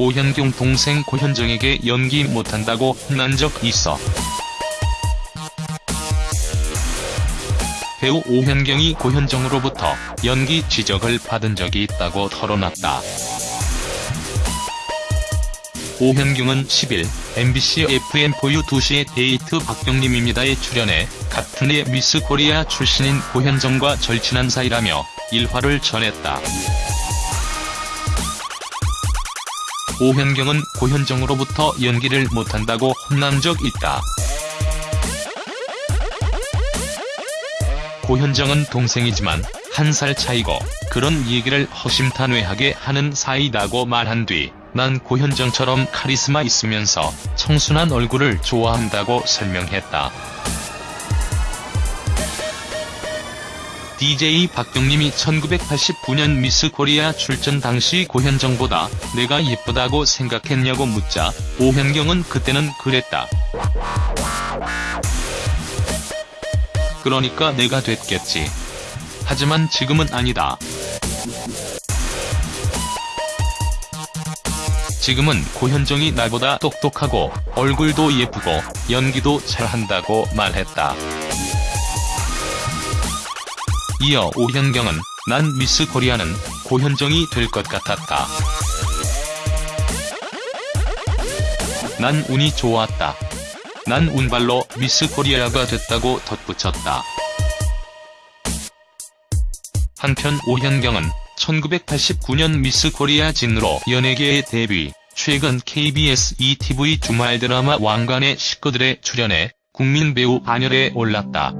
오현경 동생 고현정에게 연기 못한다고 혼난 적 있어. 배우 오현경이 고현정으로부터 연기 지적을 받은 적이 있다고 털어놨다. 오현경은 10일 MBC FM4U 2시의 데이트 박경림입니다에 출연해 같은 해 미스 코리아 출신인 고현정과 절친한 사이라며 일화를 전했다. 오현경은 고현정으로부터 연기를 못한다고 혼난 적 있다. 고현정은 동생이지만 한 살 차이고 그런 얘기를 허심탄회하게 하는 사이다고 말한 뒤 난 고현정처럼 카리스마 있으면서 청순한 얼굴을 좋아한다고 설명했다. DJ 박경림이 1989년 미스 코리아 출전 당시 고현정보다 내가 예쁘다고 생각했냐고 묻자 오현경은 그때는 그랬다. 그러니까 내가 됐겠지. 하지만 지금은 아니다. 지금은 고현정이 나보다 똑똑하고 얼굴도 예쁘고 연기도 잘한다고 말했다. 이어 오현경은 난 미스 코리아는 고현정이 될 것 같았다. 난 운이 좋았다. 난 운발로 미스 코리아가 됐다고 덧붙였다. 한편 오현경은 1989년 미스 코리아 진으로 연예계에 데뷔, 최근 KBS 2TV 주말 드라마 왕가네 식구들에 출연해 국민 배우 반열에 올랐다.